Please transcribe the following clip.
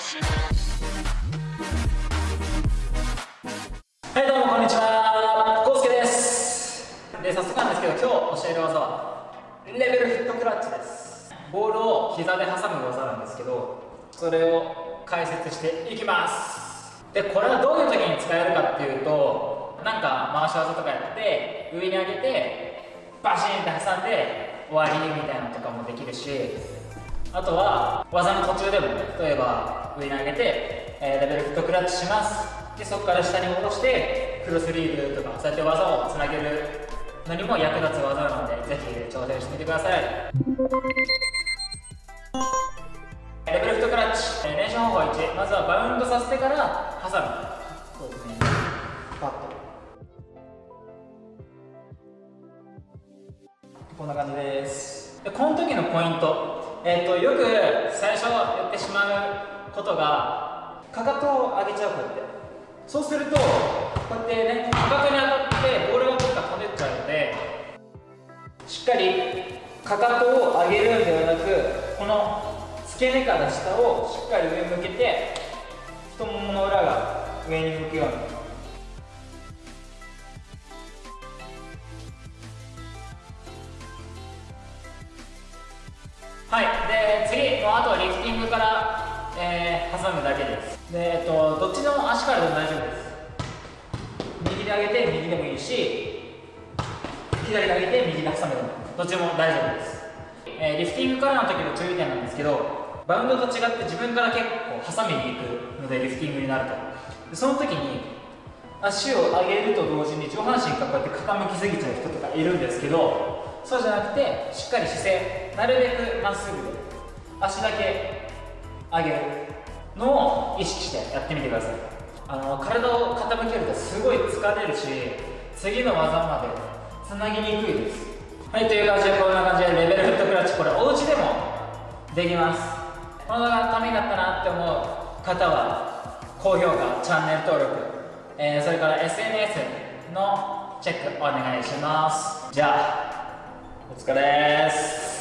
はいどうもこんにちは。コウスケです。で早速なんですけど今日教える技はレベルフットクラッチです。ボールを膝で挟む技なんですけどそれを解説していきます。でこれはどういう時に使えるかっていうとなんか回し技とかやって上に上げてバシンって挟んで終わりみたいなのとかもできるしあとは技の途中でも例えば上に上げて、えー、レベルフットクラッチします。でそこから下に戻してクロスリーブとかそうやって技をつなげるのにも役立つ技なのでぜひ挑戦してみてください。レベルフットクラッチ。練習方法1まずはバウンドさせてから挟むそうですね。パッと。こんな感じです。でこの時のポイント、えーと、よく最初やってしまうことがかかとを上げちゃうこうやって。そうするとこうやってねかかとに当たってボールがどっか飛んでっちゃうのでしっかりかかとを上げるんではなくこの付け根から下をしっかり上向けて太ももの裏が上に向くようにはい。で次もうあとはリフティングから、えー、挟むだけです。で、えっと、どっちの足からでも大丈夫です。右で上げて右でもいいし左で上げて右で挟むでもどっちでも大丈夫です、えー、リフティングからの時の注意点なんですけどバウンドと違って自分から結構挟みに行くのでリフティングになると。でその時に足を上げると同時に上半身がこうやって傾きすぎちゃう人とかいるんですけどそうじゃなくてしっかり姿勢なるべくまっすぐで足だけ上げるのを意識してやってみてください。あの体を傾けるとすごい疲れるし次の技までつなぎにくいです。はいという感じでこんな感じでレベルフットクラッチこれお家でもできます。この動画がためになったなって思う方は高評価チャンネル登録、えー、それから SNS のチェックお願いします。じゃあお疲れです。